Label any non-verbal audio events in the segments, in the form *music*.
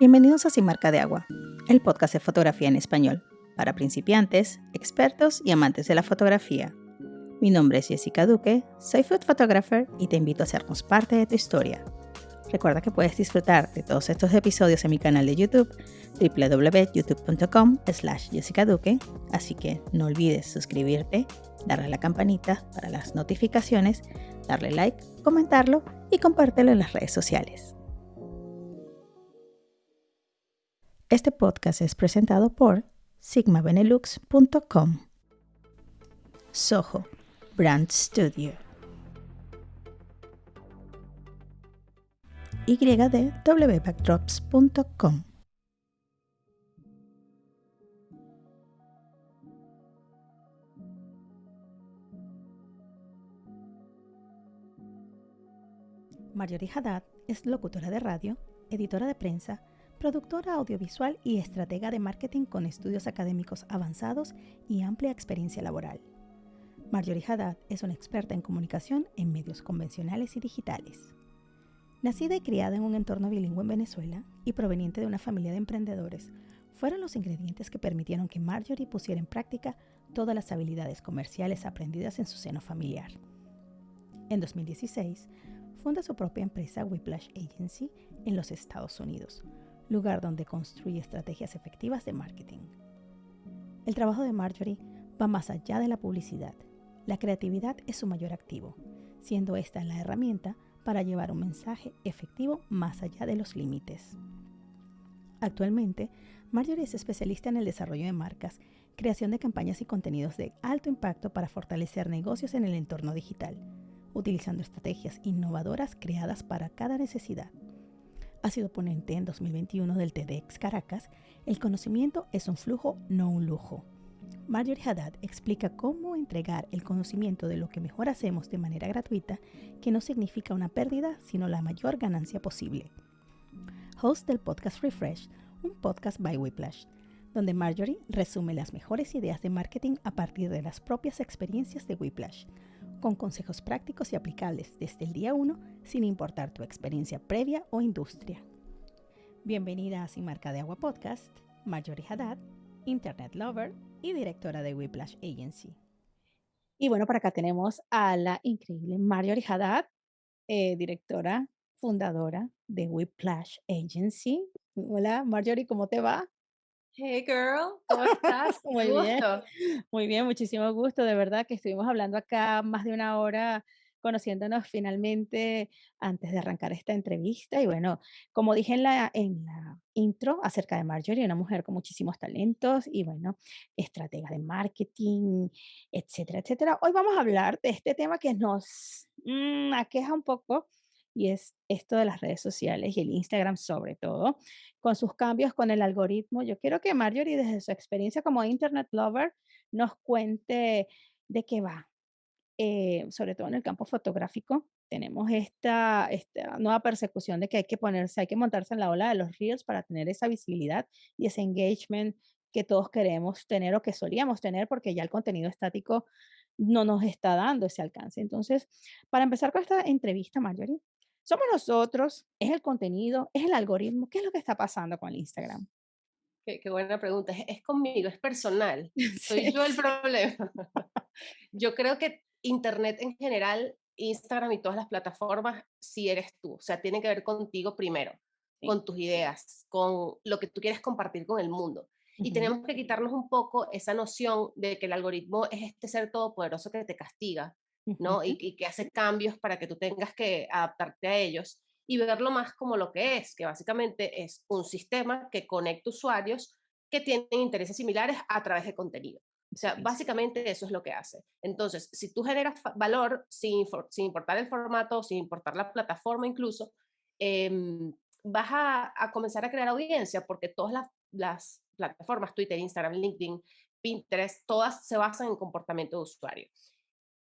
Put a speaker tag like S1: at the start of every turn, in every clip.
S1: Bienvenidos a Sin Marca de Agua, el podcast de fotografía en español, para principiantes, expertos y amantes de la fotografía. Mi nombre es Jessica Duque, soy food photographer y te invito a hacernos parte de tu historia. Recuerda que puedes disfrutar de todos estos episodios en mi canal de YouTube, www.youtube.com slash Jessica Duque, así que no olvides suscribirte, darle a la campanita para las notificaciones, darle like, comentarlo y compártelo en las redes sociales. Este podcast es presentado por sigmabenelux.com. Soho Brand Studio. Y de wbackdrops.com. Marjorie Haddad es locutora de radio, editora de prensa, productora audiovisual y estratega de marketing con estudios académicos avanzados y amplia experiencia laboral. Marjorie Haddad es una experta en comunicación en medios convencionales y digitales. Nacida y criada en un entorno bilingüe en Venezuela y proveniente de una familia de emprendedores, fueron los ingredientes que permitieron que Marjorie pusiera en práctica todas las habilidades comerciales aprendidas en su seno familiar. En 2016, funda su propia empresa Whiplash Agency en los Estados Unidos, lugar donde construye estrategias efectivas de marketing. El trabajo de Marjorie va más allá de la publicidad. La creatividad es su mayor activo, siendo esta la herramienta para llevar un mensaje efectivo más allá de los límites. Actualmente, Marjorie es especialista en el desarrollo de marcas, creación de campañas y contenidos de alto impacto para fortalecer negocios en el entorno digital, utilizando estrategias innovadoras creadas para cada necesidad ha sido ponente en 2021 del TEDx Caracas, el conocimiento es un flujo, no un lujo. Marjorie Haddad explica cómo entregar el conocimiento de lo que mejor hacemos de manera gratuita, que no significa una pérdida, sino la mayor ganancia posible. Host del podcast Refresh, un podcast by Whiplash, donde Marjorie resume las mejores ideas de marketing a partir de las propias experiencias de Whiplash con consejos prácticos y aplicables desde el día 1 sin importar tu experiencia previa o industria. Bienvenida a Sin Marca de Agua Podcast, Marjorie Haddad, Internet Lover y directora de Whiplash Agency. Y bueno, por acá tenemos a la increíble Marjorie Haddad, eh, directora, fundadora de Whiplash Agency. Hola Marjorie, ¿cómo te va?
S2: Hey girl, ¿cómo estás? *laughs*
S1: Muy bien, muy bien, muchísimo gusto. De verdad que estuvimos hablando acá más de una hora, conociéndonos finalmente antes de arrancar esta entrevista. Y bueno, como dije en la, en la intro acerca de Marjorie, una mujer con muchísimos talentos y bueno, estratega de marketing, etcétera, etcétera. Hoy vamos a hablar de este tema que nos mm, aqueja un poco y es esto de las redes sociales y el Instagram sobre todo, con sus cambios con el algoritmo. Yo quiero que Marjorie, desde su experiencia como Internet Lover, nos cuente de qué va, eh, sobre todo en el campo fotográfico. Tenemos esta, esta nueva persecución de que hay que ponerse, hay que montarse en la ola de los reels para tener esa visibilidad y ese engagement que todos queremos tener o que solíamos tener porque ya el contenido estático no nos está dando ese alcance. Entonces, para empezar con esta entrevista, Marjorie, somos nosotros, es el contenido, es el algoritmo. ¿Qué es lo que está pasando con el Instagram?
S2: Qué, buena pregunta. Es, conmigo, es personal. *laughs* Soy yo el problema. *laughs* yo creo que Internet en general, Instagram y todas las plataformas, sí eres tú. O sea, tiene que ver contigo primero, con tus ideas, con lo que tú quieres compartir con el mundo. Y tenemos que quitarnos un poco esa noción de que el algoritmo es este ser todopoderoso que te castiga ¿no? Y, que hace cambios para que tú tengas que adaptarte a ellos y verlo más como lo que es, que básicamente es un sistema que conecta usuarios que tienen intereses similares a través de contenido. O sea, básicamente eso es lo que hace. Entonces, si tú generas valor sin, sin importar el formato, sin importar la plataforma incluso, em, vas a, comenzar a crear audiencia porque todas las, las plataformas, Twitter, Instagram, LinkedIn, Pinterest, todas se basan en comportamiento de usuario.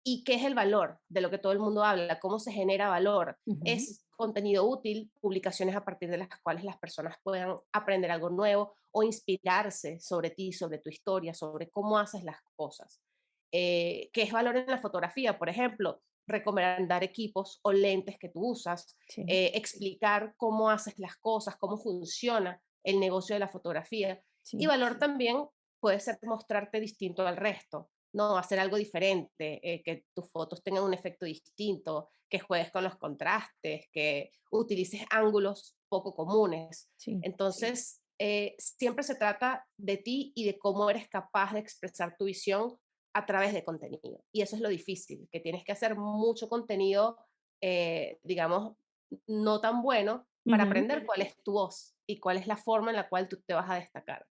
S2: ¿Y qué es el valor de lo que todo el mundo habla? ¿Cómo se genera valor? Es contenido útil, publicaciones a partir de las cuales las personas puedan aprender algo nuevo o inspirarse sobre ti, sobre tu historia, sobre cómo haces las cosas. Eh, ¿Qué es valor en la fotografía? Por ejemplo, recomendar equipos o lentes que tú usas,
S1: Sí,
S2: eh, explicar cómo haces las cosas, cómo funciona el negocio de la fotografía. Y valor también puede ser mostrarte distinto al resto, ¿no? Hacer algo diferente, eh, que tus fotos tengan un efecto distinto, que juegues con los contrastes, que utilices ángulos poco comunes.
S1: sí.
S2: Entonces, eh, siempre se trata de ti y de cómo eres capaz de expresar tu visión a través de contenido. Y eso es lo difícil, que tienes que hacer mucho contenido, eh, digamos, no tan bueno para aprender cuál es tu voz y cuál es la forma en la cual tú te vas a destacar.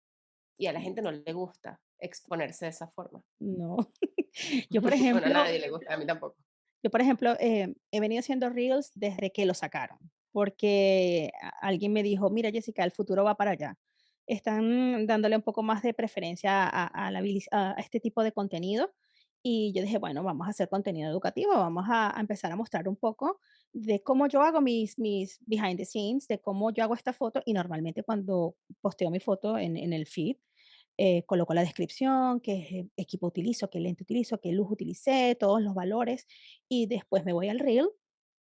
S2: Y a la gente no le gusta exponerse de esa forma.
S1: No. *laughs* Yo, por *laughs*
S2: Bueno, a
S1: ejemplo
S2: nadie le gusta, a mí tampoco.
S1: Yo, por ejemplo, eh, he venido haciendo reels desde que lo sacaron, porque alguien me dijo, mira, Jessica, el futuro va para allá. Están dándole un poco más de preferencia a, a la bilis- a este tipo de contenido. Y yo dije, bueno, vamos a hacer contenido educativo, vamos a, a empezar a mostrar un poco de cómo yo hago mis, mis behind the scenes, de cómo yo hago esta foto. Y normalmente cuando posteo mi foto en, en el feed, eh, coloco la descripción, qué equipo utilizo, qué lente utilizo, qué luz utilicé, todos los valores y después me voy al reel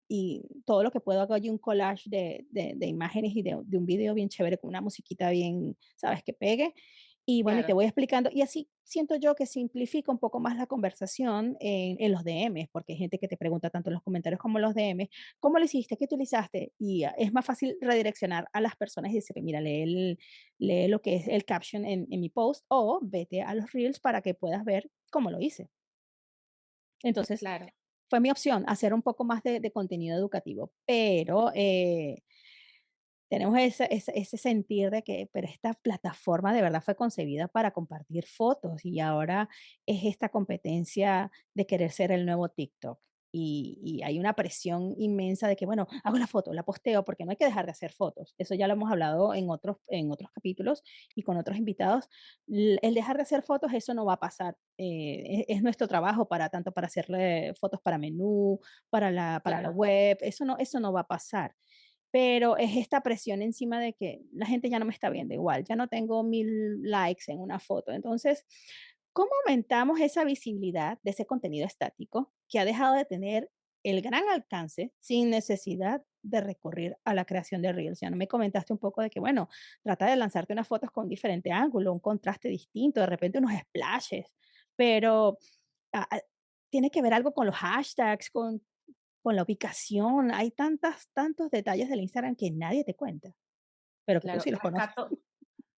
S1: y todo lo que puedo hago allí un collage de, de- de imágenes y de, de un video bien chévere con una musiquita bien, sabes, que pegue. Y bueno, y te
S2: Claro,
S1: voy explicando. Y así siento yo que simplifica un poco más la conversación en, en los DMs, porque hay gente que te pregunta tanto en los comentarios como en los DMs, ¿cómo lo hiciste? ¿Qué utilizaste? Y ah, es más fácil redireccionar a las personas y decirle, mira, lee, el- lee lo que es el caption en, en mi post o vete a los reels para que puedas ver cómo lo hice. Entonces,
S2: claro,
S1: fue mi opción hacer un poco más de, de contenido educativo, pero eh, tenemos ese, ese, ese sentir de que, pero esta plataforma de verdad fue concebida para compartir fotos y ahora es esta competencia de querer ser el nuevo TikTok. Y, y hay una presión inmensa de que, bueno, hago la foto, la posteo, porque no hay que dejar de hacer fotos. Eso ya lo hemos hablado en otros, en otros capítulos y con otros invitados. El dejar de hacer fotos, eso no va a pasar. Eh, es, es nuestro trabajo para tanto para hacerle fotos para menú, para la, para la
S2: claro,
S1: web, eso no, eso no va a pasar pero es esta presión encima de que la gente ya no me está viendo igual, ya no tengo mil likes en una foto. Entonces, ¿cómo aumentamos esa visibilidad de ese contenido estático que ha dejado de tener el gran alcance sin necesidad de recurrir a la creación de Reels? Ya no me comentaste un poco de que, bueno, trata de lanzarte unas fotos con diferente ángulo, un contraste distinto, de repente unos splashes, pero ah, tiene que ver algo con los hashtags, con con la ubicación, hay tantas tantos detalles del Instagram que nadie te cuenta, pero que tú
S2: claro.
S1: sí los conoces.
S2: Rescato,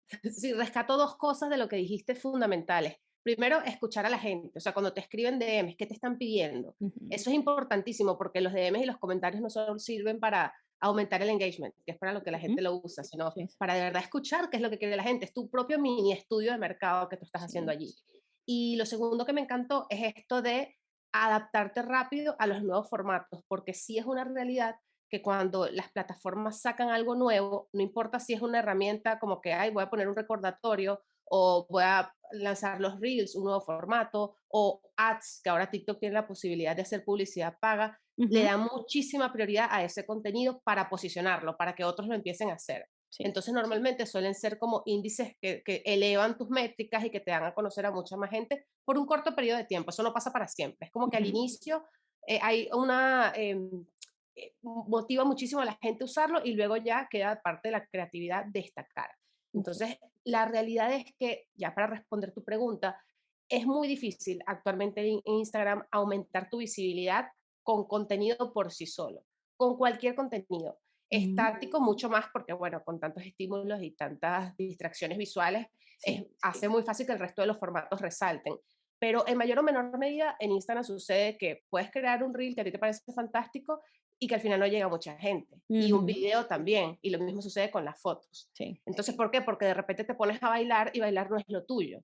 S2: *laughs* Sí, rescato dos cosas de lo que dijiste fundamentales. Primero, escuchar a la gente, o sea, cuando te escriben DMs, ¿qué te están pidiendo? Eso es importantísimo porque los DMs y los comentarios no solo sirven para aumentar el engagement, que es para lo que la gente lo usa, sino
S1: sí,
S2: para de verdad escuchar qué es lo que quiere la gente. Es tu propio mini estudio de mercado que tú estás haciendo allí. Y lo segundo que me encantó es esto de adaptarte rápido a los nuevos formatos, porque sí es una realidad que cuando las plataformas sacan algo nuevo, no importa si es una herramienta como que, ay, voy a poner un recordatorio o voy a lanzar los reels, un nuevo formato, o ads, que ahora TikTok tiene la posibilidad de hacer publicidad paga, le da muchísima prioridad a ese contenido para posicionarlo, para que otros lo empiecen a hacer.
S1: Sí,
S2: Entonces, normalmente suelen ser como índices que, que elevan tus métricas y que te dan a conocer a mucha más gente por un corto periodo de tiempo. Eso no pasa para siempre. Es como que al inicio eh, hay una, em, eh, motiva muchísimo a la gente usarlo y luego ya queda parte de la creatividad destacar. Entonces, la realidad es que, ya para responder tu pregunta, es muy difícil actualmente en Instagram aumentar tu visibilidad con contenido por sí solo, con cualquier contenido. Estático mucho más porque, bueno, con tantos estímulos y tantas distracciones visuales,
S1: sí,
S2: es, hace muy fácil que el resto de los formatos resalten. Pero en mayor o menor medida en Instagram sucede que puedes crear un reel que a ti te parece fantástico y que al final no llega a mucha gente. Y un video también. Y lo mismo sucede con las fotos.
S1: sí,
S2: Entonces, ¿por qué? Porque de repente te pones a bailar y bailar no es lo tuyo.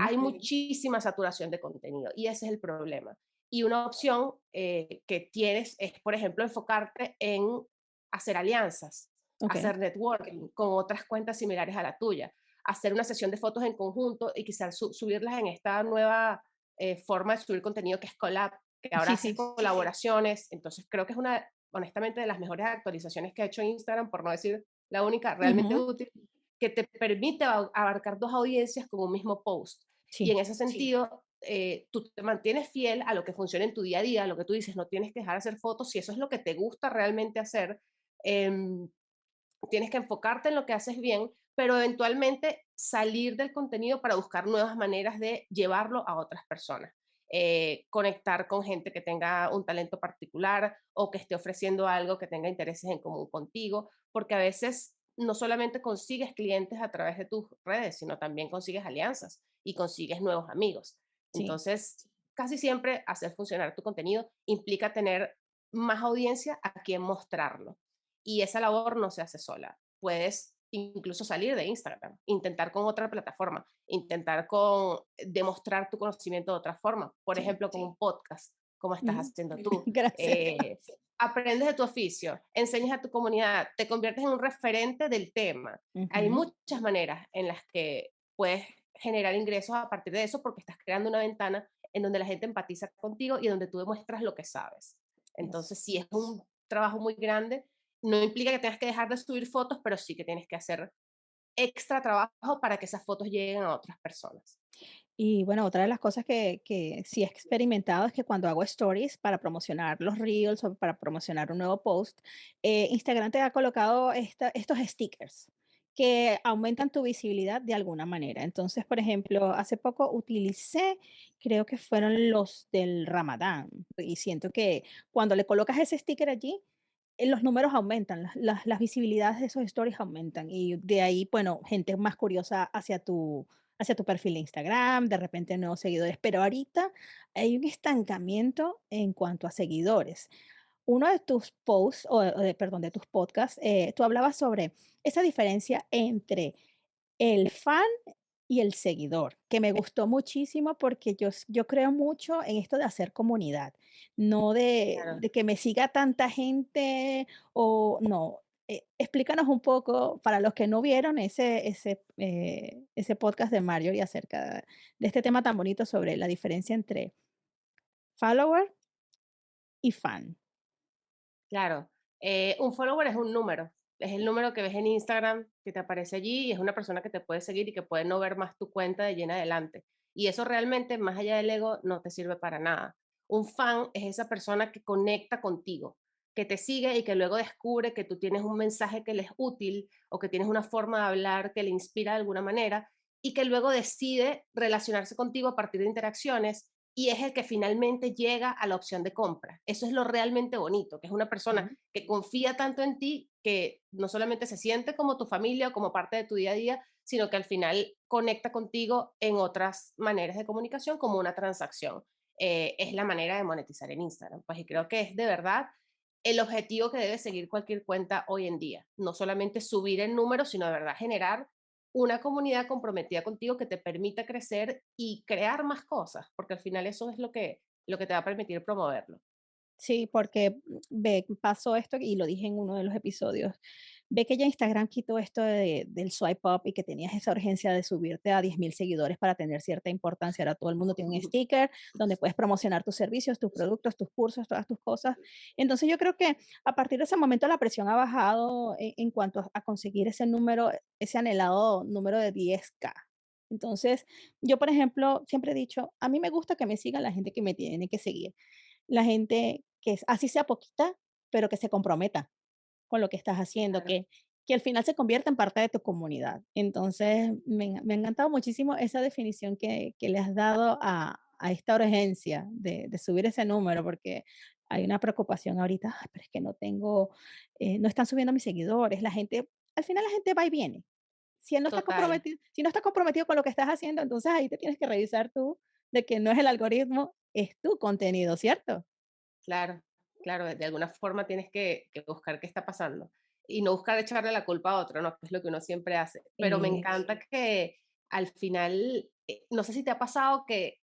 S2: Hay muchísima saturación de contenido y ese es el problema. Y una opción eh, que tienes es, por ejemplo, enfocarte en hacer alianzas,
S1: okey,
S2: hacer networking con otras cuentas similares a la tuya, hacer una sesión de fotos en conjunto y quizás su- subirlas en esta nueva eh, forma de subir contenido que es Collab, que ahora
S1: sí, sí,
S2: colaboraciones. Entonces creo que es una, honestamente, de las mejores actualizaciones que ha hecho Instagram, por no decir la única realmente
S1: ujú,
S2: útil, que te permite abarcar dos audiencias con un mismo post. Y
S1: sí,
S2: en ese sentido, eh, tú te mantienes fiel a lo que funciona en tu día a día, a lo que tú dices, no tienes que dejar de hacer fotos, si eso es lo que te gusta realmente hacer, em, tienes que enfocarte en lo que haces bien, pero eventualmente salir del contenido para buscar nuevas maneras de llevarlo a otras personas. Eh, conectar con gente que tenga un talento particular o que esté ofreciendo algo que tenga intereses en común contigo, porque a veces no solamente consigues clientes a través de tus redes, sino también consigues alianzas y consigues nuevos amigos. Entonces, casi siempre hacer funcionar tu contenido implica tener más audiencia a quien mostrarlo. Y esa labor no se hace sola. Puedes incluso salir de Instagram, intentar con otra plataforma, intentar con demostrar tu conocimiento de otra forma, por ejemplo, con un podcast, como estás haciendo *laughs* tú.
S1: Gracias. Eh,
S2: aprendes de tu oficio, enseñas a tu comunidad, te conviertes en un referente del tema. Hay muchas maneras en las que puedes generar ingresos a partir de eso porque estás creando una ventana en donde la gente empatiza contigo y donde tú demuestras lo que sabes. Entonces, si es un trabajo muy grande, no implica que tengas que dejar de subir fotos, pero sí que tienes que hacer extra trabajo para que esas fotos lleguen a otras personas.
S1: Y bueno, otra de las cosas que, que sí he experimentado es que cuando hago stories para promocionar los reels o para promocionar un nuevo post, eh, Instagram te ha colocado estos stickers que aumentan tu visibilidad de alguna manera. Entonces, por ejemplo, hace poco utilicé, creo que fueron los del Ramadán, y siento que cuando le colocas ese sticker allí, los números aumentan, las, las, visibilidades de esos stories aumentan y de ahí, bueno, gente más curiosa hacia tu, hacia tu perfil de Instagram, de repente nuevos seguidores, pero ahorita hay un estancamiento en cuanto a seguidores. Uno de tus posts, o, de, perdón, de tus podcasts, eh, tú hablabas sobre esa diferencia entre el fan y el seguidor, que me gustó muchísimo porque yo, yo creo mucho en esto de hacer comunidad, no de, que me siga tanta gente o no. Eh, explícanos un poco, para los que no vieron ese, ese, eh, ese podcast de Mario y acerca de este tema tan bonito sobre la diferencia entre follower y fan.
S2: Claro, eh, un follower es un número, es el número que ves en Instagram que te aparece allí y es una persona que te puede seguir y que puede no ver más tu cuenta de llena adelante. Y eso realmente, más allá del ego, no te sirve para nada. Un fan es esa persona que conecta contigo, que te sigue y que luego descubre que tú tienes un mensaje que le es útil o que tienes una forma de hablar que le inspira de alguna manera y que luego decide relacionarse contigo a partir de interacciones y es el que finalmente llega a la opción de compra. Eso es lo realmente bonito, que es una persona que confía tanto en ti que no solamente se siente como tu familia o como parte de tu día a día, sino que al final conecta contigo en otras maneras de comunicación como una transacción. Eh, es la manera de monetizar en Instagram. Pues y creo que es de verdad el objetivo que debe seguir cualquier cuenta hoy en día. No solamente subir el número, sino de verdad generar una comunidad comprometida contigo que te permita crecer y crear más cosas, porque al final eso es lo que, lo que te va a permitir promoverlo.
S1: Sí, porque mm, ve, pasó esto y lo dije en uno de los episodios ve que ya Instagram quitó esto del swipe up y que tenías esa urgencia de subirte a 10.000 seguidores para tener cierta importancia. Ahora todo el mundo tiene un sticker donde puedes promocionar tus servicios, tus productos, tus cursos, todas tus cosas. Entonces yo creo que a partir de ese momento la presión ha bajado en, en cuanto a conseguir ese número, ese anhelado número de 10K. Entonces, yo, por ejemplo, siempre he dicho, a mí me gusta que me sigan la gente que me tiene que seguir. La gente que así sea poquita, pero que se comprometa con lo que estás haciendo, que, que al final se convierta en parte de tu comunidad. Entonces, me, me ha encantado muchísimo esa definición que, que le has dado a, a esta urgencia de, de, subir ese número, porque hay una preocupación ahorita, pero es que no tengo, eh, no están subiendo mis seguidores, la gente, al final la gente va y viene. Si no, está comprometido, si no está comprometido con lo que estás haciendo, entonces ahí te tienes que revisar tú de que no es el algoritmo, es tu contenido, ¿cierto?
S2: Claro, claro, de alguna forma tienes que, buscar qué está pasando y no buscar echarle la culpa a otro, ¿no? Que es lo que uno siempre hace. Pero me encanta que al final, eh, no sé si te ha pasado que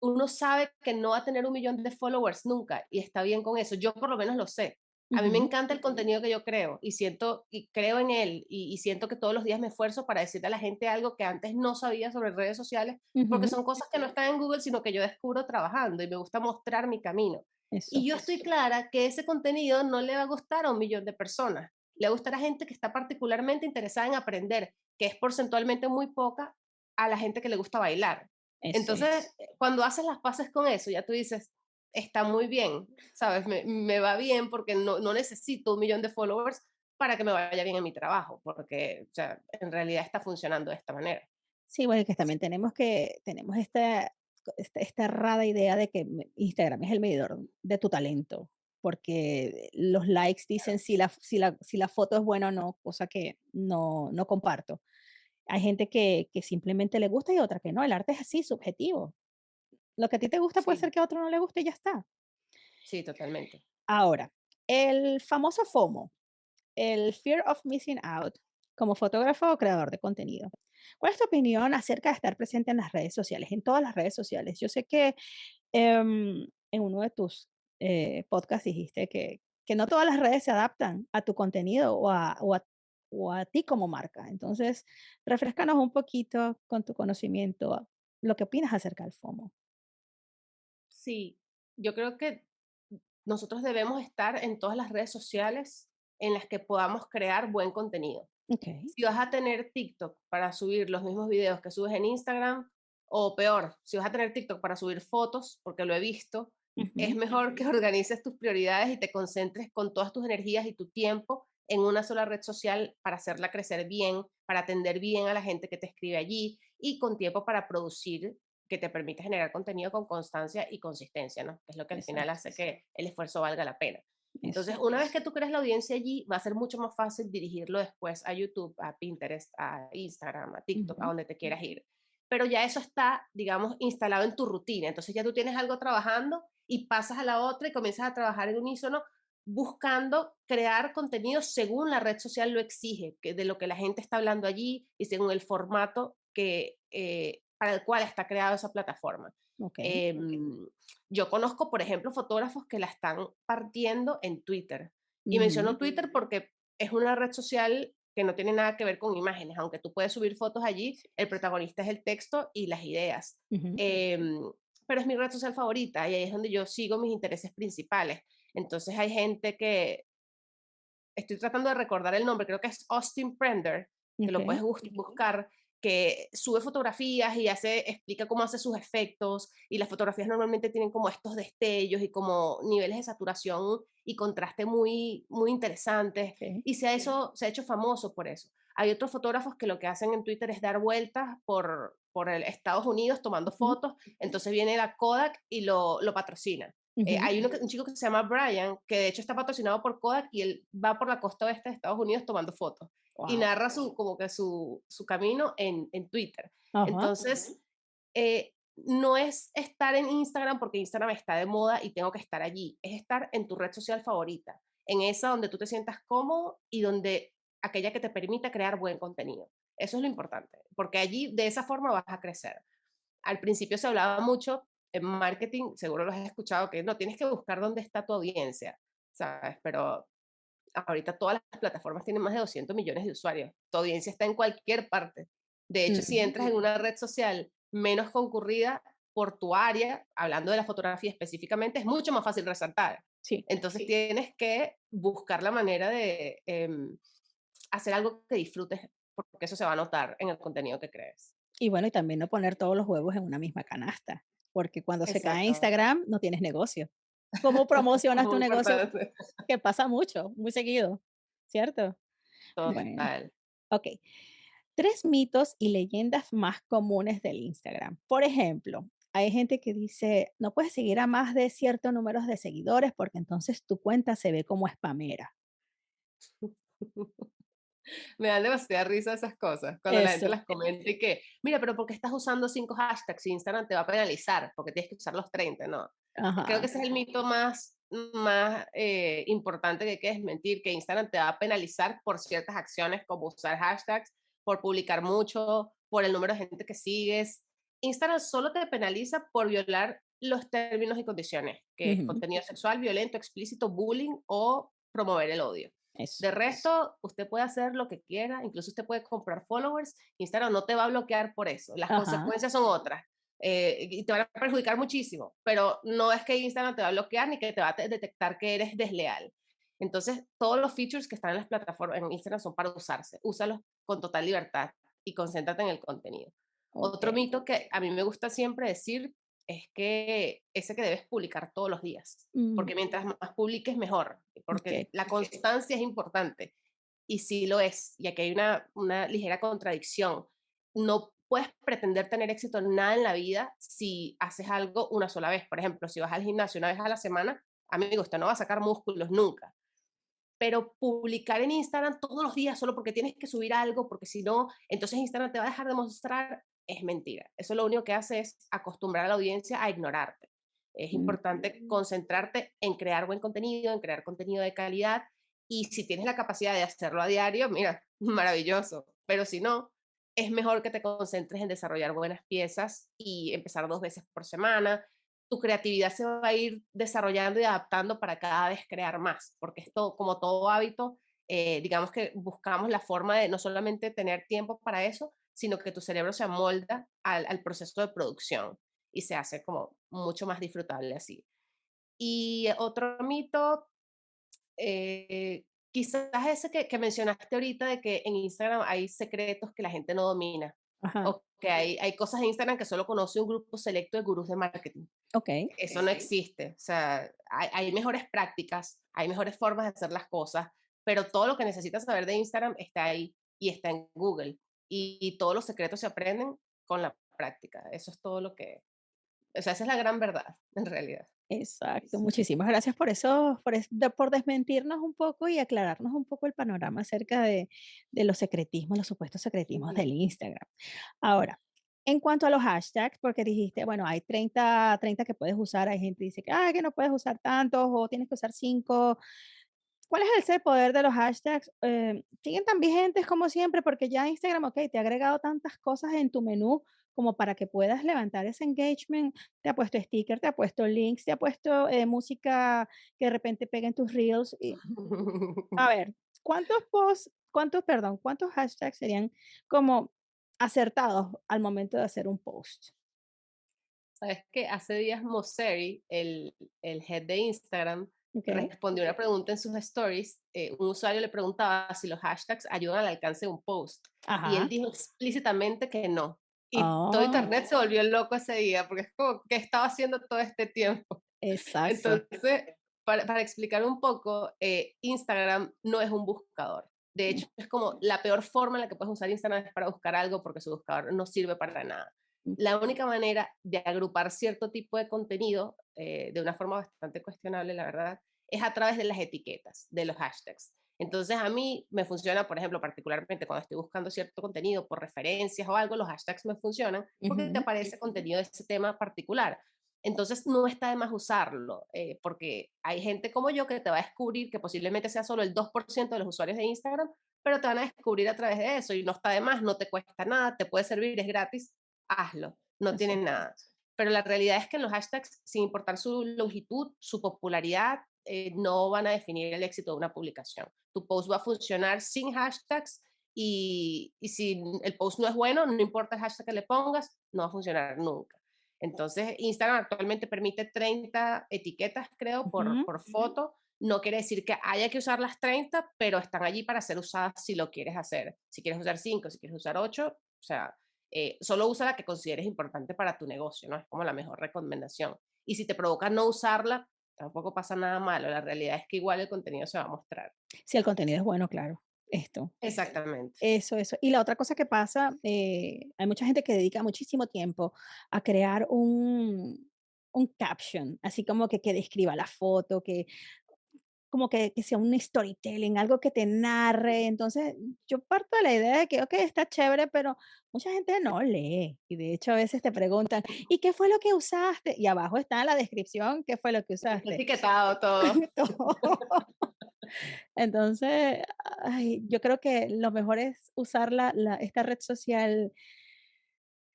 S2: uno sabe que no va a tener un millón de followers nunca y está bien con eso. Yo por lo menos lo sé. A mí me encanta el contenido que yo creo y siento y creo en él y, siento que todos los días me esfuerzo para decirle a la gente algo que antes no sabía sobre redes sociales, porque son cosas que no están en Google, sino que yo descubro trabajando y me gusta mostrar mi camino y yo estoy clara que ese contenido no le va a gustar a un millón de personas. Le va a gustar a gente que está particularmente interesada en aprender, que es porcentualmente muy poca a la gente que le gusta bailar. Entonces, cuando haces las paces con eso, ya tú dices, está muy bien, ¿sabes? Me, va bien porque no, no, necesito un millón de followers para que me vaya bien en mi trabajo, porque o sea, en realidad está funcionando de esta manera.
S1: Sí, bueno, que también tenemos que, tenemos esta, esta, esta errada idea de que Instagram es el medidor de tu talento, porque los likes dicen si la, si la, si la foto es buena o no, cosa que no, no comparto. Hay gente que, que simplemente le gusta y otra que no. El arte es así, subjetivo. Lo que a ti te gusta puede ser que a otro no le guste y ya está.
S2: Sí, totalmente.
S1: Ahora, el famoso FOMO, el Fear of Missing Out, como fotógrafo o creador de contenido. ¿Cuál es tu opinión acerca de estar presente en las redes sociales, en todas las redes sociales? Yo sé que em, en uno de tus eh, podcasts dijiste que, que, no todas las redes se adaptan a tu contenido o a, o, a, o a ti como marca. Entonces, refrescanos un poquito con tu conocimiento lo que opinas acerca del FOMO.
S2: Sí, yo creo que nosotros debemos estar en todas las redes sociales en las que podamos crear buen contenido. Si vas a tener TikTok para subir los mismos videos que subes en Instagram, o peor, si vas a tener TikTok para subir fotos, porque lo he visto, es mejor que *laughs* organices tus prioridades y te concentres con todas tus energías y tu tiempo en una sola red social para hacerla crecer bien, para atender bien a la gente que te escribe allí y con tiempo para producir que te permite generar contenido con constancia y consistencia, ¿no? Que es lo que al final hace que el esfuerzo valga la pena. Entonces, una vez que tú crees la audiencia allí, va a ser mucho más fácil dirigirlo después a YouTube, a Pinterest, a Instagram, a TikTok, a donde te quieras ir. Pero ya eso está, digamos, instalado en tu rutina. Entonces ya tú tienes algo trabajando y pasas a la otra y comienzas a trabajar en unísono buscando crear contenido según la red social lo exige, que de lo que la gente está hablando allí y según el formato que, eh, para el cual está creada esa plataforma. Em, yo conozco, por ejemplo, fotógrafos que la están partiendo en Twitter. Y menciono Twitter porque es una red social que no tiene nada que ver con imágenes, aunque tú puedes subir fotos allí, el protagonista es el texto y las ideas. Em, pero es mi red social favorita y ahí es donde yo sigo mis intereses principales. Entonces hay gente que, estoy tratando de recordar el nombre, creo que es Austin Prender, que lo puedes buscar, que sube fotografías y hace, explica cómo hace sus efectos y las fotografías normalmente tienen como estos destellos y como niveles de saturación y contraste muy, muy interesantes y se ha, eso, se ha hecho famoso por eso. Hay otros fotógrafos que lo que hacen en Twitter es dar vueltas por, por el Estados Unidos tomando fotos, entonces viene la Kodak y lo, lo patrocina. Eh, hay un chico que se llama Brian, que de hecho está patrocinado por Kodak y él va por la costa oeste de Estados Unidos tomando fotos y narra su, como que su, su camino en, en Twitter. Entonces, eh, no es estar en Instagram porque Instagram está de moda y tengo que estar allí, es estar en tu red social favorita, en esa donde tú te sientas cómodo y donde aquella que te permita crear buen contenido. Eso es lo importante, porque allí de esa forma vas a crecer. Al principio se hablaba mucho en marketing, seguro lo has escuchado, que no, tienes que buscar dónde está tu audiencia, ¿sabes? Pero ahorita todas las plataformas tienen más de 200 millones de usuarios. Tu audiencia está en cualquier parte. De hecho, si entras en una red social menos concurrida por tu área, hablando de la fotografía específicamente, es mucho más fácil resaltar. Sí, Entonces tienes que buscar la manera de em, hacer algo que disfrutes, porque eso se va a notar en el contenido que crees.
S1: Y bueno, y también no poner todos los huevos en una misma canasta, porque cuando se cae Instagram no tienes negocio. *laughs* ¿Cómo promocionas tu negocio? Que pasa mucho, muy seguido, ¿cierto?
S2: Total.
S1: ok. Tres mitos y leyendas más comunes del Instagram. Por ejemplo, hay gente que dice, no puedes seguir a más de cierto número de seguidores porque entonces tu cuenta se ve como spamera. *laughs* *laughs*
S2: Me dan demasiada risa esas cosas, cuando la gente las comenta y que, mira, pero ¿por qué estás usando cinco hashtags Instagram te va a penalizar? Porque tienes que usar los 30, ¿no? Creo que ese es el mito más, más eh, importante que hay que desmentir, que Instagram te va a penalizar por ciertas acciones como usar hashtags, por publicar mucho, por el número de gente que sigues. Instagram solo te penaliza por violar los términos y condiciones, que es contenido sexual, violento, explícito, bullying o promover el odio. De resto, usted puede hacer lo que quiera, incluso usted puede comprar followers, Instagram no te va a bloquear por eso, las consecuencias son otras. Eh, y te van a perjudicar muchísimo, pero no es que Instagram te va a bloquear ni que te va a detectar que eres desleal. Entonces, todos los features que están en las plataformas en Instagram son para usarse. Úsalos con total libertad y concéntrate en el contenido. Otro
S1: okey.
S2: mito que a mí me gusta siempre decir es que ese que debes publicar todos los días,
S1: Mm,
S2: porque mientras más publiques mejor, porque la constancia es importante y sí lo es, y aquí hay una, una ligera contradicción. No puedes pretender tener éxito en nada en la vida si haces algo una sola vez. Por ejemplo, si vas al gimnasio una vez a la semana, amigo, usted no va a sacar músculos nunca pero publicar en Instagram todos los días solo porque tienes que subir algo, porque si no, entonces Instagram te va a dejar de mostrar, es mentira. Eso lo único que hace es acostumbrar a la audiencia a ignorarte. Es importante concentrarte en crear buen contenido, en crear contenido de calidad y si tienes la capacidad de hacerlo a diario, mira, *laughs* maravilloso. Pero si no, es mejor que te concentres en desarrollar buenas piezas y empezar dos veces por semana, tu creatividad se va a ir desarrollando y adaptando para cada vez crear más, porque esto, como todo hábito, eh, digamos que buscamos la forma de no solamente tener tiempo para eso, sino que tu cerebro se amolda al, al proceso de producción y se hace como mucho más disfrutable así. Y otro mito, eh, quizás ese que, que mencionaste ahorita de que en Instagram hay secretos que la gente no domina,
S1: ajá,
S2: o que hay, hay cosas en Instagram que solo conoce un grupo selecto de gurús de marketing
S1: okey.
S2: eso no existe. O sea, hay, hay mejores prácticas, hay mejores formas de hacer las cosas, pero todo lo que necesitas saber de Instagram está ahí y está en Google. Y, y todos los secretos se aprenden con la práctica. Eso es todo lo que, o sea, esa es la gran verdad, en realidad.
S1: Exacto, muchísimas gracias por eso, por, es- de- por desmentirnos un poco y aclararnos un poco el panorama acerca de, de los secretismos, los supuestos secretismos del Instagram. Ahora, en cuanto a los hashtags, porque dijiste, bueno, hay 30 30 que puedes usar, hay gente que dice que, "Ay, que no puedes usar tantos o tienes que usar 5. ¿Cuál es ese poder de los hashtags? Eh, ¿siguen tan vigentes como siempre? Porque ya Instagram, ok, te ha agregado tantas cosas en tu menú como para que puedas levantar ese engagement. Te ha puesto sticker, te ha puesto links, te ha puesto eh, música que de repente pega en tus reels. Y, *laughs* a ver, ¿cuántos posts, cuántos, perdón, cuántos hashtags serían como acertados al momento de hacer un post?
S2: Sabes que hace días Mosseri, el, el head de Instagram, respondió una pregunta en sus stories. eh, un usuario le preguntaba si los hashtags ayudan al alcance de un post. Y él
S1: Ajá.
S2: dijo explícitamente que no. Y todo
S1: Ah,
S2: internet se volvió loco ese día, porque es como, ¿qué estaba haciendo todo este tiempo? *laughs*
S1: exacto.
S2: Entonces, para, para explicar un poco, eh, Instagram no es un buscador. De hecho, es como la peor forma en la que puedes usar Instagram es para buscar algo porque su buscador no sirve para nada
S1: mm,
S2: la única manera de agrupar cierto tipo de contenido eh, de una forma bastante cuestionable, la verdad, es a través de las etiquetas, de los hashtags. Entonces a mí me funciona, por ejemplo, particularmente cuando estoy buscando cierto contenido por referencias o algo, los hashtags me funcionan porque te aparece contenido de ese tema particular. Entonces no está de más usarlo, eh, porque hay gente como yo que te va a descubrir que posiblemente sea solo el 2% de los usuarios de Instagram, pero te van a descubrir a través de eso y no está de más, no te cuesta nada, te puede servir, es gratis hazlo, no tienen
S1: Exacto.
S2: nada. Pero la realidad es que en los hashtags, sin importar su longitud, su popularidad, eh, no van a definir el éxito de una publicación. Tu post va a funcionar sin hashtags y, y si el post no es bueno, no importa el hashtag que le pongas, no va a funcionar nunca. Entonces, Instagram actualmente permite 30 etiquetas, creo, por, por foto. No quiere decir que haya que usar las 30, pero están allí para ser usadas si lo quieres hacer. Si quieres usar 5, si quieres usar 8, o sea, eh, solo usa la que consideres importante para tu negocio, ¿no? Es como la mejor recomendación. Y si te provoca no usarla, tampoco pasa nada malo. La realidad es que igual el contenido se va a mostrar.
S1: Si el contenido es bueno, claro. Esto.
S2: Exactamente.
S1: Eso, eso. Y la otra cosa que pasa, eh, hay mucha gente que dedica muchísimo tiempo a crear un, un caption, así como que, que describa la foto, que como que, que sea un storytelling, algo que te narre. Entonces, yo parto de la idea de que, ok, está chévere, pero mucha gente no lee. Y de hecho, a veces te preguntan, ¿y qué fue lo que usaste? Y abajo está en la descripción, ¿qué fue lo que usaste?
S2: etiquetado *laughs* todo.
S1: Todo. Entonces, ay, yo creo que lo mejor es usar la, la- esta red social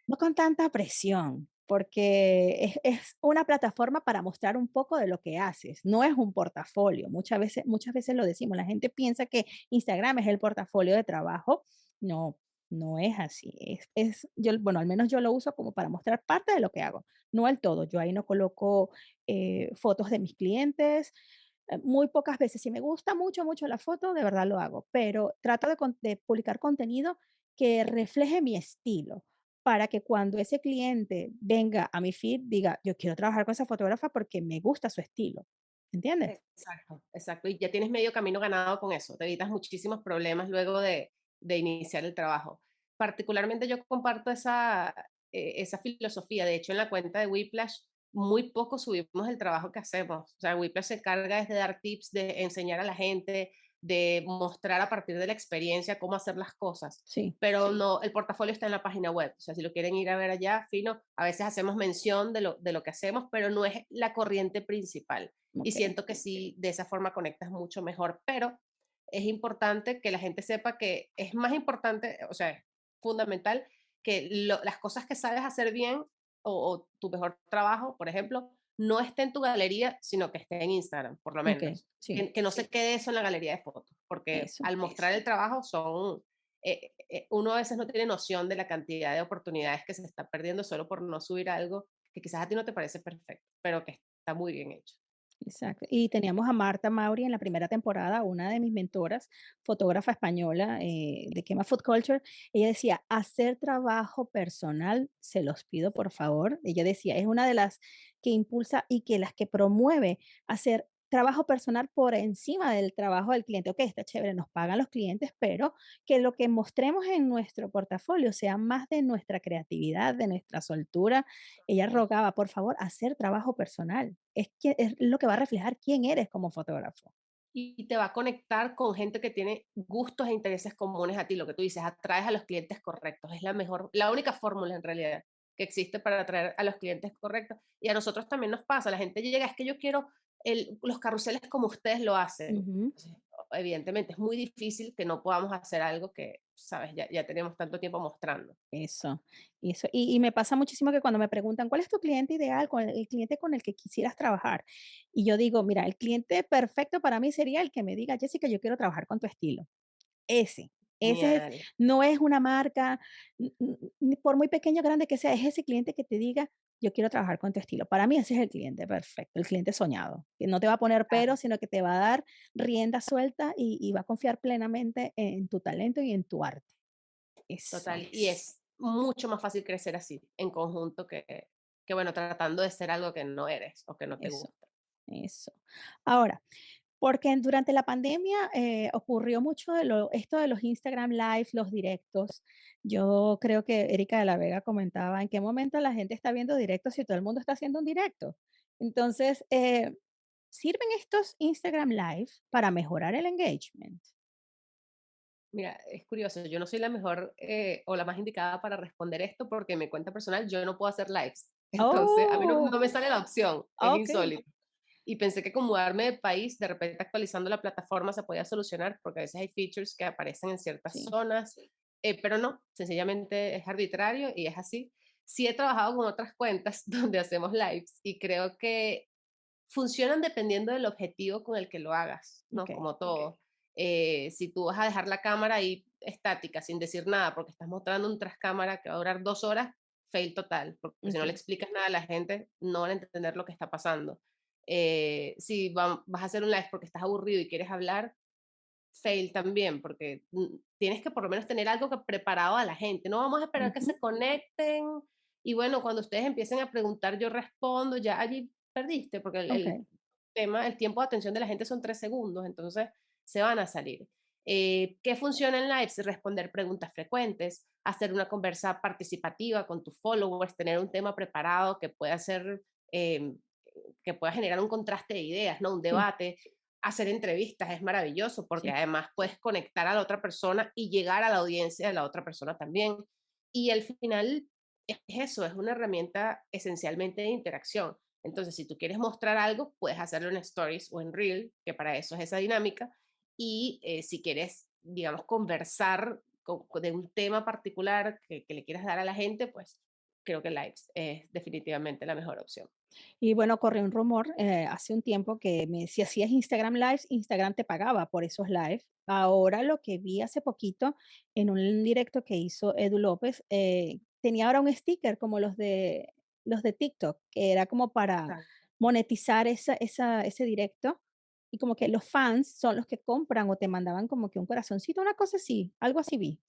S1: no con tanta presión, porque es, es una plataforma para mostrar un poco de lo que haces, no es un portafolio. Muchas veces, muchas veces lo decimos, la gente piensa que Instagram es el portafolio de trabajo. No, no es así. Es, es, yo, bueno, al menos yo lo uso como para mostrar parte de lo que hago, no el todo. Yo ahí no coloco eh, fotos de mis clientes, eh, muy pocas veces. Si me gusta mucho, mucho la foto, de verdad lo hago, pero trato de, de publicar contenido que refleje mi estilo para que cuando ese cliente venga a mi feed, diga, yo quiero trabajar con esa fotógrafa porque me gusta su estilo. ¿Entiendes?
S2: Exacto, exacto. Y ya tienes medio camino ganado con eso. Te evitas muchísimos problemas luego de, de iniciar el trabajo. Particularmente yo comparto esa, eh, esa filosofía. De hecho, en la cuenta de Whiplash, muy poco subimos el trabajo que hacemos. O sea, Whiplash se carga de dar tips, de enseñar a la gente, de mostrar a partir de la experiencia cómo hacer las cosas.
S1: Sí.
S2: Pero no, el portafolio está en la página web. O sea, si lo quieren ir a ver allá, fino, a veces hacemos mención de lo, de lo que hacemos, pero no es la corriente principal. Y siento que sí, de esa forma conectas mucho mejor. Pero es importante que la gente sepa que es más importante, o sea, es fundamental que las cosas que sabes hacer bien o, o tu mejor trabajo, por ejemplo, no esté en tu galería, sino que esté en Instagram, por lo menos. que, no se quede eso en la galería de fotos, porque al mostrar el trabajo son, eh, eh, uno a veces no tiene noción de la cantidad de oportunidades que se está perdiendo solo por no subir algo que quizás a ti no te parece perfecto, pero que está muy bien hecho.
S1: Exacto. Y teníamos a Marta Mauri en la primera temporada, una de mis mentoras, fotógrafa española eh, de Quema Food Culture. Ella decía, hacer trabajo personal, se los pido por favor. Ella decía, es una de las que impulsa y que las que promueve hacer trabajo personal por encima del trabajo del cliente. Ok, está chévere, nos pagan los clientes, pero que lo que mostremos en nuestro portafolio sea más de nuestra creatividad, de nuestra soltura. Ella rogaba, por favor, hacer trabajo personal. Es, es lo que va a reflejar quién eres como fotógrafo.
S2: Y te va a conectar con gente que tiene gustos e intereses comunes a ti, lo que tú dices, atraes a los clientes correctos. Es la mejor, la única fórmula en realidad que existe para atraer a los clientes correctos. Y a nosotros también nos pasa, la gente llega, es que yo quiero los carruseles como ustedes lo hacen. Evidentemente, es muy difícil que no podamos hacer algo que, sabes, ya, ya tenemos tanto tiempo mostrando.
S1: Eso, eso. Y, y, me pasa muchísimo que cuando me preguntan, ¿cuál es tu cliente ideal? ¿Cuál, el cliente con el que quisieras trabajar? Y yo digo, mira, el cliente perfecto para mí sería el que me diga, Jessica, yo quiero trabajar con tu estilo. Ese. Ese no es una marca, por muy pequeño o grande que sea, es ese cliente que te diga, yo quiero trabajar con tu estilo. Para mí ese es el cliente perfecto, el cliente soñado, que no te va a poner pero, sino que te va a dar rienda suelta y, va a confiar plenamente en tu talento y en tu arte.
S2: Total, y es mucho más fácil crecer así, en conjunto, que, que bueno, tratando de ser algo que no eres o que no te gusta.
S1: Eso. Ahora, porque durante la pandemia eh, ocurrió mucho de lo, esto de los Instagram Live, los directos. Yo creo que Erika de la Vega comentaba en qué momento la gente está viendo directos si todo el mundo está haciendo un directo. Entonces, eh, ¿sirven estos Instagram Live para mejorar el engagement?
S2: Mira, es curioso, yo no soy la mejor eh, o la más indicada para responder esto porque en mi cuenta personal yo no puedo hacer lives. *laughs* Entonces, a mí no, me oh. sale la opción, es insólito y pensé que con mudarme de país, de repente actualizando la plataforma se podía solucionar, porque a veces hay features que aparecen en ciertas zonas, eh, pero no, sencillamente es arbitrario y es así. Sí he trabajado con otras cuentas *laughs* donde hacemos lives y creo que funcionan dependiendo del objetivo con el que lo hagas, ¿no? Como todo. Eh, si tú vas a dejar la cámara ahí estática, sin decir nada, porque estás mostrando un tras cámara que va a durar dos horas, fail total, porque si no le explicas nada a la gente, no van a entender lo que está pasando. Eh, si vas a hacer un live porque estás aburrido y quieres hablar, fail también, porque mm, tienes que por lo menos tener algo que preparado a la gente. No vamos a esperar que se conecten y bueno, cuando ustedes empiecen a preguntar, yo respondo, ya allí perdiste, porque el, tema, el tiempo de atención de la gente son tres segundos, entonces se van a salir. Eh, ¿Qué funciona en lives? Responder preguntas frecuentes, hacer una conversa participativa con tus followers, tener un tema preparado que pueda ser em, que pueda generar un contraste de ideas, ¿no? Un debate. Hacer entrevistas es maravilloso porque además puedes conectar a la otra persona y llegar a la audiencia de la otra persona también. Y al final es eso, es una herramienta esencialmente de interacción. Entonces, si tú quieres mostrar algo, puedes hacerlo en Stories o en Reel, que para eso es esa dinámica. Y eh, si quieres, digamos, conversar de un tema particular que, que, le quieras dar a la gente, pues creo que Lives es definitivamente la mejor opción.
S1: Y bueno, corrió un rumor eh, hace un tiempo que me, si hacías Instagram Lives, Instagram te pagaba por esos lives. Ahora lo que vi hace poquito en un directo que hizo Edu López, eh, tenía ahora un sticker como los de, los de TikTok, que era como para monetizar esa, esa, ese directo. Y como que los fans son los que compran o te mandaban como que un corazoncito, una cosa así, algo así vi.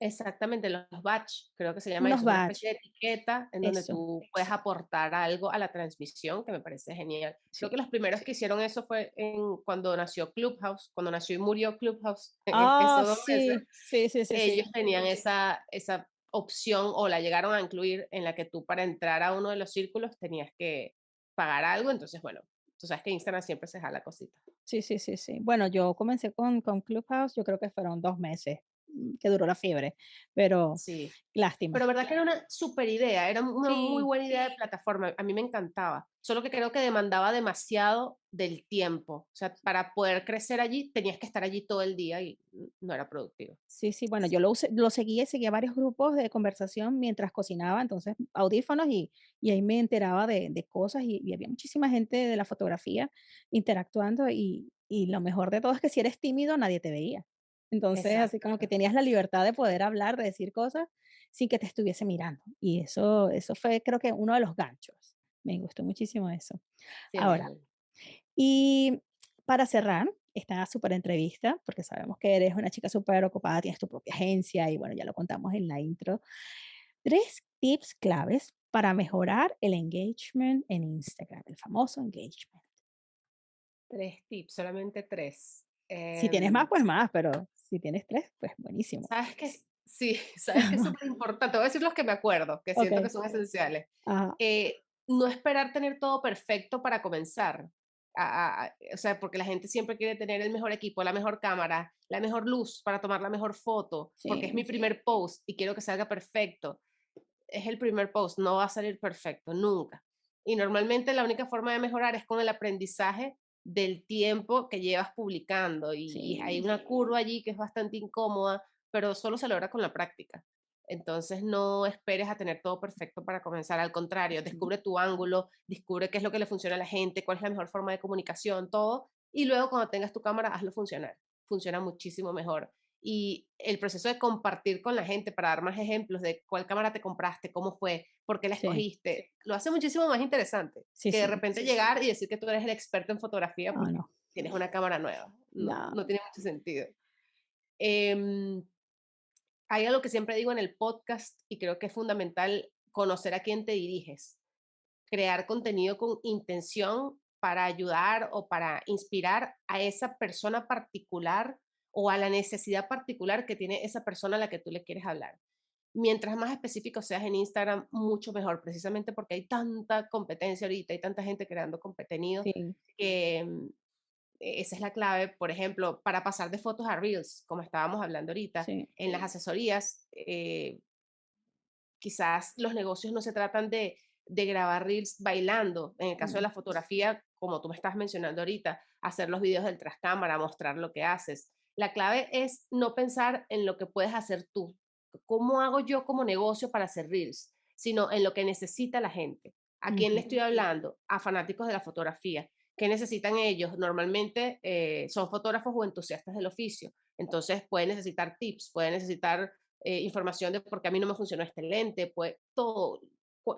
S2: Exactamente, los batch, creo que se llama
S1: Unos
S2: eso, es una
S1: batch,
S2: especie de etiqueta en donde
S1: eso.
S2: tú puedes aportar algo a la transmisión, que me parece genial. Creo que
S1: Sí.
S2: los primeros que hicieron eso fue en cuando nació Clubhouse, cuando nació y murió Clubhouse *laughs*
S1: Ah,
S2: esos 2 meses,
S1: sí, sí, sí, sí,
S2: ellos
S1: sí.
S2: tenían esa esa opción, o la llegaron a incluir, en la que tú para entrar a uno de los círculos tenías que pagar algo. Entonces, bueno, tú sabes que Instagram siempre se jala cositas.
S1: Sí, sí, sí, sí. Bueno, yo comencé con con Clubhouse, yo creo que fueron 2 meses, que duró la fiebre, pero
S2: Sí.
S1: lástima.
S2: Pero verdad que era una super idea, era una muy buena idea de plataforma, a mí me encantaba, solo que creo que demandaba demasiado del tiempo, o sea, para poder crecer allí tenías que estar allí todo el día y no era productivo.
S1: sí, sí, bueno, yo lo usé lo seguía y seguía varios grupos de conversación mientras cocinaba, entonces audífonos y y ahí me enteraba de de cosas y y había muchísima gente de la fotografía interactuando y y lo mejor de todo es que si eres tímido nadie te veía. Entonces, así como que tenías la libertad de poder hablar, de decir cosas sin que te estuviese mirando. Y eso eso fue creo que uno de los ganchos. Me gustó muchísimo eso.
S2: sí,
S1: Ahora, y para cerrar esta súper entrevista, porque sabemos que eres una chica súper ocupada, tienes tu propia agencia y bueno, ya lo contamos en la intro. Tres tips claves para mejorar el engagement en Instagram, el famoso engagement.
S2: 3 tips, solamente 3.
S1: Si tienes más,
S2: Em,
S1: pues más, pero si tienes tres, pues buenísimo.
S2: ¿sabes qué? Sí, *laughs* *laughs* ¿sabes qué es superimportante? Voy a decir los que me acuerdo, que siento que son esenciales. Eh, no esperar tener todo perfecto para comenzar. A- a- a- o sea, porque la gente siempre quiere tener el mejor equipo, la mejor cámara, la mejor luz para tomar la mejor foto, porque es mi primer post y quiero que salga perfecto. Es el primer post, no va a salir perfecto, nunca. Y normalmente la única forma de mejorar es con el aprendizaje del tiempo que llevas publicando y hay una curva allí que es bastante incómoda, pero solo se logra con la práctica. Entonces no esperes a tener todo perfecto para comenzar, al contrario, descubre tu ángulo, descubre qué es lo que le funciona a la gente, cuál es la mejor forma de comunicación, todo, y luego cuando tengas tu cámara, hazlo funcionar. Funciona muchísimo mejor. Y el proceso de compartir con la gente para dar más ejemplos de cuál cámara te compraste, cómo fue, por qué la
S1: sí,
S2: escogiste, lo hace muchísimo más interesante
S1: sí,
S2: que de
S1: sí.
S2: repente llegar y decir que tú eres el experto en fotografía porque
S1: no,
S2: tienes una cámara nueva. No,
S1: no,
S2: no tiene mucho sentido. Em, hay algo que siempre digo en el podcast y creo que es fundamental conocer a quién te diriges, crear contenido con intención para ayudar o para inspirar a esa persona particular o a la necesidad particular que tiene esa persona a la que tú le quieres hablar. Mientras más específico seas en Instagram, mucho mejor, precisamente porque hay tanta competencia ahorita, hay tanta gente creando contenido
S1: sí,
S2: que mm, e esa es la clave, por ejemplo, para pasar de fotos a reels, como estábamos hablando ahorita,
S1: sí,
S2: en las asesorías, eh, quizás los negocios no se tratan de, de grabar reels bailando. En el caso de la fotografía, como tú me estás mencionando ahorita, hacer los videos del tras cámara, mostrar lo que haces. La clave es no pensar en lo que puedes hacer tú. ¿Cómo hago yo como negocio para hacer reels? Sino en lo que necesita la gente. ¿A quién le estoy hablando? A fanáticos de la fotografía. ¿Qué necesitan ellos? Normalmente eh, son fotógrafos o entusiastas del oficio. Entonces pueden necesitar tips, pueden necesitar eh, información de por qué a mí no me funcionó este lente, pues todo.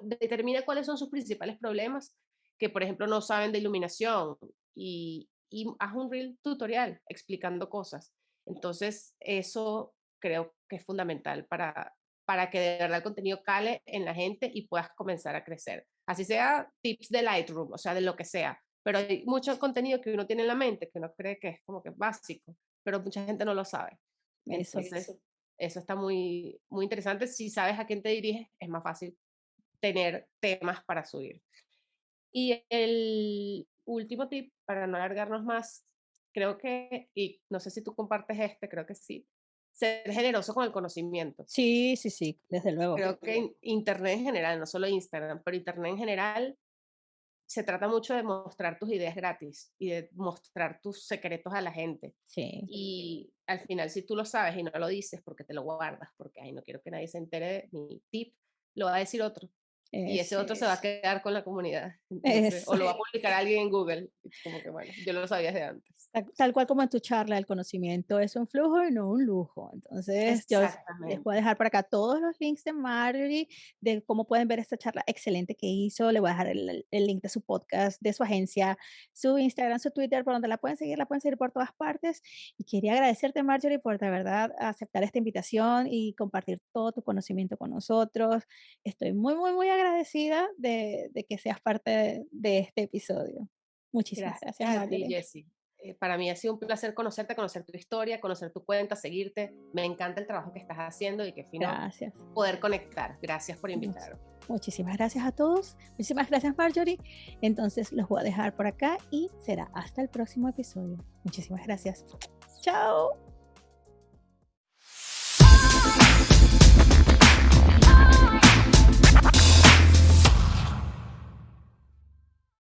S2: Determina cuáles son sus principales problemas, que por ejemplo no saben de iluminación y, y haz un reel tutorial explicando cosas. Entonces, eso creo que es fundamental para, para que de verdad el contenido cale en la gente y puedas comenzar a crecer. Así sea tips de Lightroom, o sea, de lo que sea. Pero hay mucho contenido que uno tiene en la mente que uno cree que es como que básico, pero mucha gente no lo sabe.
S1: eso.
S2: Entonces, eso está muy, muy interesante. Si sabes a quién te diriges, es más fácil tener temas para subir. Y el último tip, para no alargarnos más, creo que, y no sé si tú compartes este, creo que sí, ser generoso con el conocimiento.
S1: Sí, sí, sí, desde luego.
S2: Creo que in- Internet en general, no solo Instagram, pero Internet en general, se trata mucho de mostrar tus ideas gratis y de mostrar tus secretos a la gente.
S1: Sí,
S2: Y al final, si tú lo sabes y no lo dices porque te lo guardas, porque ay, no quiero que nadie se entere de mi tip, lo va a decir otro. Y ese otro se va a quedar con la comunidad. o lo va a publicar alguien en Google. Como que bueno, yo lo sabía desde antes.
S1: Tal, cual como en tu charla, el conocimiento es un flujo y no un lujo. Entonces, yo les voy a dejar por acá todos los links de Marjorie, de cómo pueden ver esta charla excelente que hizo. Le voy a dejar el, el, link de su podcast, de su agencia, su Instagram, su Twitter, por donde la pueden seguir, la pueden seguir por todas partes. Y quería agradecerte, Marjorie, por de verdad aceptar esta invitación y compartir todo tu conocimiento con nosotros. Estoy muy, muy, muy agradecida agradecida de, que seas parte de, este episodio. Muchísimas gracias.
S2: Gracias, eh, para mí ha sido un placer conocerte, conocer tu historia, conocer tu cuenta, seguirte. Me encanta el trabajo que estás haciendo y que finalmente poder conectar. Gracias por invitarme.
S1: Muchísimas gracias a todos. Muchísimas gracias, Marjorie. Entonces los voy a dejar por acá y será hasta el próximo episodio. Muchísimas gracias. Chao.